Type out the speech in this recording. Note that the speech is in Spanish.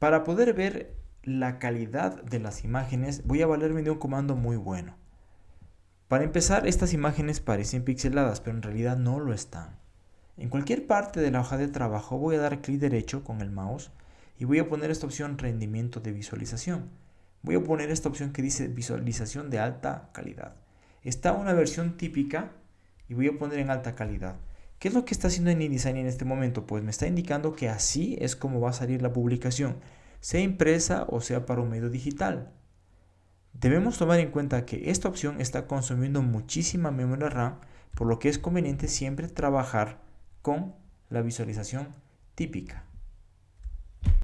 Para poder ver la calidad de las imágenes voy a valerme de un comando muy bueno. Para empezar, estas imágenes parecen pixeladas, pero en realidad no lo están. En cualquier parte de la hoja de trabajo voy a dar clic derecho con el mouse y voy a poner esta opción rendimiento de visualización. Voy a poner esta opción que dice visualización de alta calidad. Está una versión típica y voy a poner en alta calidad. ¿Qué es lo que está haciendo InDesign en este momento? Pues me está indicando que así es como va a salir la publicación, sea impresa o sea para un medio digital. Debemos tomar en cuenta que esta opción está consumiendo muchísima memoria RAM, por lo que es conveniente siempre trabajar con la visualización típica.